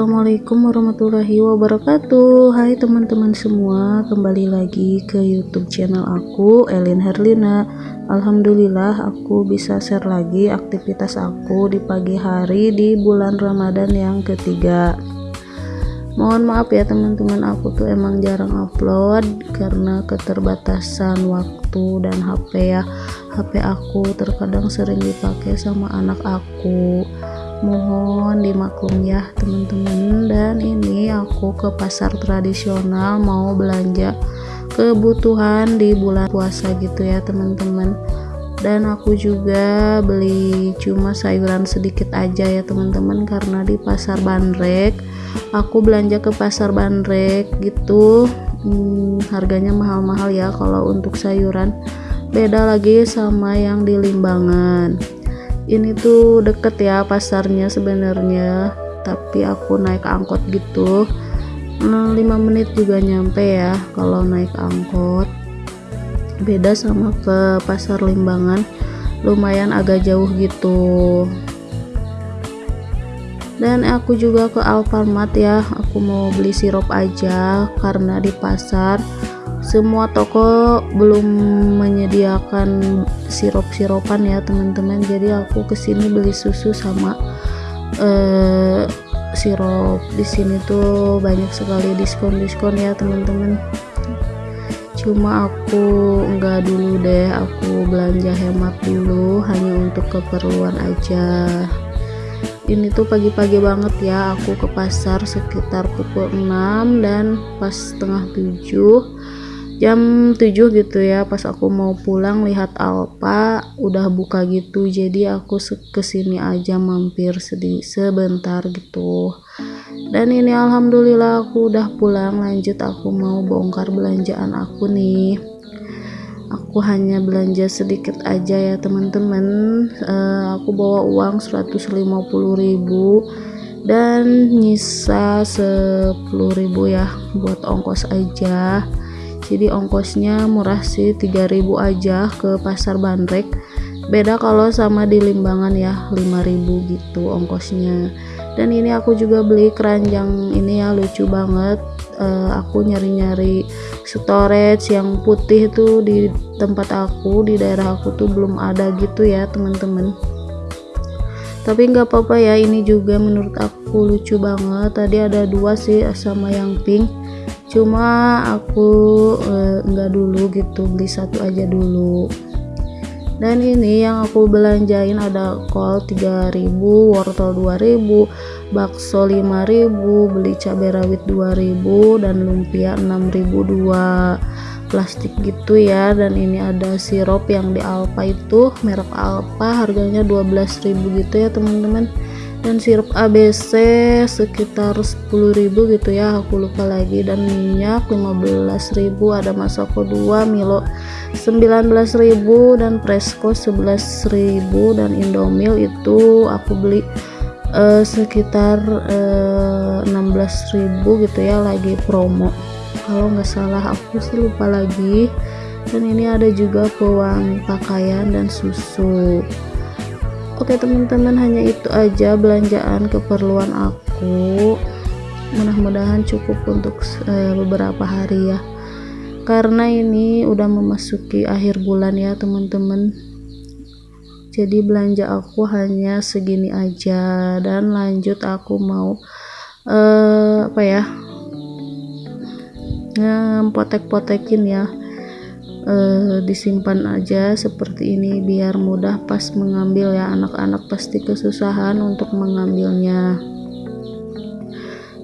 Assalamualaikum warahmatullahi wabarakatuh. Hai teman-teman semua Kembali lagi ke youtube channel aku Elin Herlina. Alhamdulillah aku bisa share lagi aktivitas aku di pagi hari di bulan Ramadan yang ketiga. Mohon maaf ya teman-teman aku tuh emang jarang upload Karena keterbatasan waktu dan HP ya. HP aku terkadang sering dipakai sama anak aku mohon dimaklum ya teman-teman. Dan ini aku ke pasar tradisional mau belanja kebutuhan di bulan puasa gitu ya teman-teman. Dan aku juga beli cuma sayuran sedikit aja ya teman-teman karena di pasar bandrek aku belanja ke pasar bandrek gitu hmm, harganya mahal-mahal ya kalau untuk sayuran. Beda lagi sama yang di limbangan ini tuh deket ya pasarnya sebenarnya. Tapi aku naik angkot gitu 5 menit juga nyampe ya kalau naik angkot. Beda sama ke pasar limbangan lumayan agak jauh gitu. Dan aku juga ke Alfamart ya aku mau beli sirup aja karena di pasar semua toko belum menyediakan sirup-sirupan ya teman-teman. Jadi aku ke sini beli susu sama uh, sirup di sini tuh banyak sekali diskon-diskon ya teman-teman. Cuma aku enggak dulu deh aku belanja hemat dulu hanya untuk keperluan aja. Ini tuh pagi-pagi banget ya aku ke pasar sekitar pukul 6 dan pas setengah 7 jam 7 gitu ya pas aku mau pulang lihat Alpa udah buka gitu. Jadi aku ke sini aja mampir sedih sebentar gitu. Dan ini alhamdulillah aku udah pulang. Lanjut aku mau bongkar belanjaan aku nih. Aku hanya belanja sedikit aja ya teman-teman. Uh, aku bawa uang 150.000 dan nyisa 10.000 ya buat ongkos aja jadi ongkosnya murah sih 3000 aja ke pasar bandrek. Beda kalau sama di limbangan ya 5000 gitu ongkosnya. Dan ini aku juga beli keranjang ini ya lucu banget. Uh, aku nyari-nyari storage yang putih tuh di tempat aku di daerah aku tuh belum ada gitu ya teman-teman. Tapi nggak apa-apa ya ini juga menurut aku lucu banget. Tadi ada dua sih sama yang pink cuma aku enggak eh, dulu gitu beli satu aja dulu. Dan ini yang aku belanjain ada kol 3000 wortel 2000 bakso 5000 beli cabai rawit 2000 dan lumpia 6002 plastik gitu ya dan ini ada sirup yang di Alpa itu merek Alpa harganya 12000 gitu ya teman-teman dan sirup ABC sekitar 10.000 gitu ya aku lupa lagi. Dan minyak 15.000 ada Masako 2 Milo 19.000 dan Presco 11.000 dan Indomil itu aku beli uh, sekitar uh, eh, 16.000 gitu ya lagi promo. Kalau nggak salah aku sih lupa lagi. Dan ini ada juga pewangi pakaian dan susu Oke teman-teman hanya itu aja belanjaan keperluan aku. Mudah-mudahan cukup untuk uh, beberapa hari ya. Karena ini udah memasuki akhir bulan ya teman-teman. Jadi belanja aku hanya segini aja. Dan lanjut aku mau uh, apa ya ngepotek-potekin ya uh, disimpan aja seperti ini biar mudah pas mengambil ya. Anak-anak pasti kesusahan untuk mengambilnya.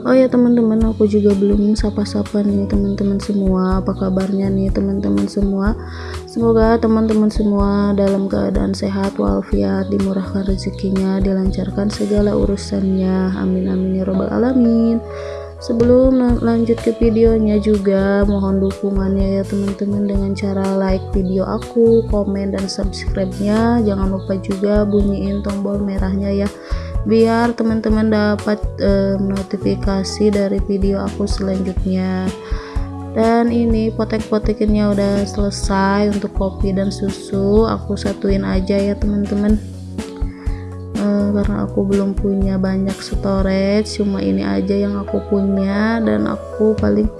Oh ya teman-teman aku juga belum sapa-sapa nih teman-teman semua. Apa kabarnya nih teman-teman semua? Semoga teman-teman semua dalam keadaan sehat walafiat dimurahkan rezekinya dilancarkan segala urusannya. Amin amin ya robbal alamin sebelum lanjut ke videonya juga mohon dukungannya ya teman-teman dengan cara like video aku komen dan subscribe nya jangan lupa juga bunyiin tombol merahnya ya biar teman-teman dapat e, notifikasi dari video aku selanjutnya. Dan ini potek-potekinnya udah selesai untuk kopi dan susu. Aku satuin aja ya teman-teman karena aku belum punya banyak storage cuma ini aja yang aku punya dan aku paling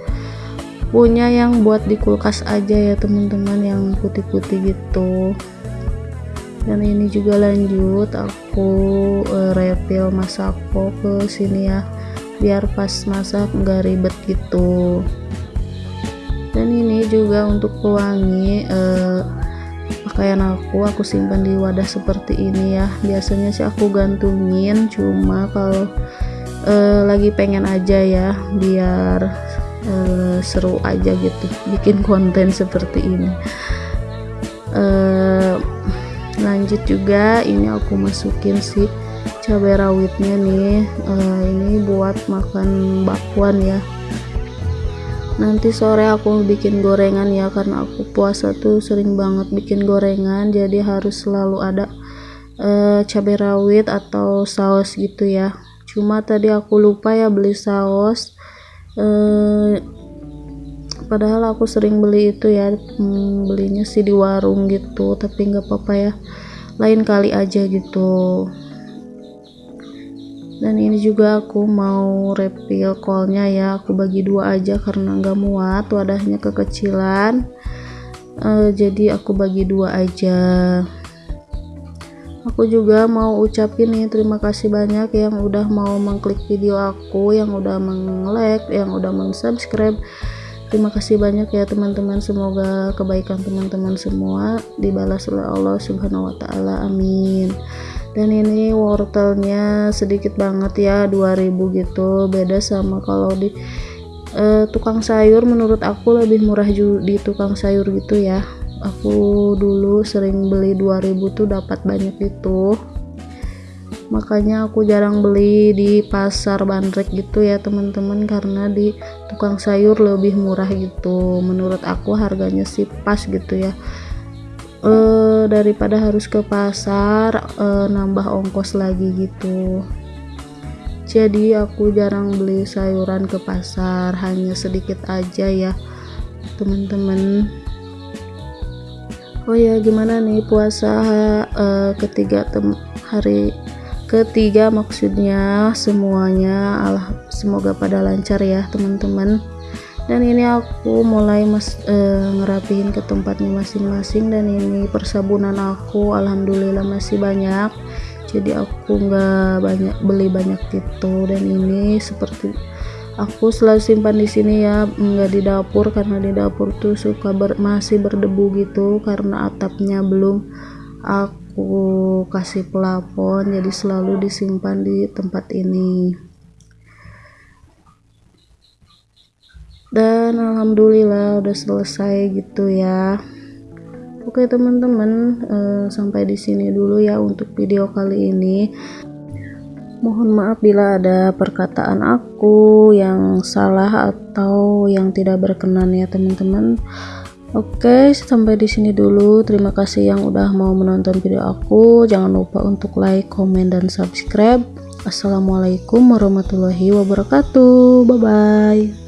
punya yang buat di kulkas aja ya teman-teman yang putih-putih gitu. Dan ini juga lanjut aku uh, refill masako ke sini ya biar pas masak nggak ribet gitu. Dan ini juga untuk pewangi eh, pakaian aku aku simpan di wadah seperti ini ya. Biasanya sih aku gantungin cuma kalau eh, lagi pengen aja ya biar eh, seru aja gitu bikin konten seperti ini. Eh, lanjut juga ini aku masukin sih cabai rawitnya nih. Uh, ini buat makan bakwan ya nanti sore aku bikin gorengan ya karena aku puasa tuh sering banget bikin gorengan jadi harus selalu ada uh, cabai rawit atau saus gitu ya. Cuma tadi aku lupa ya beli saus uh, padahal aku sering beli itu ya hmm, belinya sih di warung gitu tapi nggak apa-apa ya. Lain kali aja gitu dan ini juga aku mau refill kolnya ya. Aku bagi dua aja karena nggak muat wadahnya kekecilan. Uh, jadi aku bagi dua aja. Aku juga mau ucapin nih terima kasih banyak yang udah mau mengklik video aku yang udah meng-like yang udah meng-subscribe. Terima kasih banyak ya teman-teman. Semoga kebaikan teman-teman semua dibalas oleh Allah subhanahu wa ta'ala. Amin dan ini wortelnya sedikit banget ya 2000 gitu. Beda sama kalau di uh, tukang sayur. Menurut aku lebih murah di tukang sayur gitu ya. Aku dulu sering beli 2000 tuh dapat banyak itu. Makanya aku jarang beli di pasar bandrek gitu ya teman-teman. Karena di tukang sayur lebih murah gitu. Menurut aku harganya sih pas gitu ya uh, daripada harus ke pasar uh, nambah ongkos lagi gitu. Jadi aku jarang beli sayuran ke pasar hanya sedikit aja ya teman-teman. Oh ya gimana nih puasa uh, ketiga tem hari ketiga maksudnya semuanya. Allah semoga pada lancar ya teman-teman dan ini aku mulai mas e, ngerapihin ke tempatnya masing-masing dan ini persabunan aku alhamdulillah masih banyak. Jadi aku nggak banyak beli banyak gitu dan ini seperti aku selalu simpan di sini ya nggak di dapur karena di dapur tuh suka ber, masih berdebu gitu karena atapnya belum aku kasih pelapon. Jadi selalu disimpan di tempat ini dan alhamdulillah udah selesai gitu ya oke teman-teman uh, sampai di sini dulu ya untuk video kali ini mohon maaf bila ada perkataan aku yang salah atau yang tidak berkenan ya teman-teman Oke, sampai di sini dulu. Terima kasih yang udah mau menonton video aku. Jangan lupa untuk like, komen, dan subscribe. Assalamualaikum warahmatullahi wabarakatuh. Bye bye.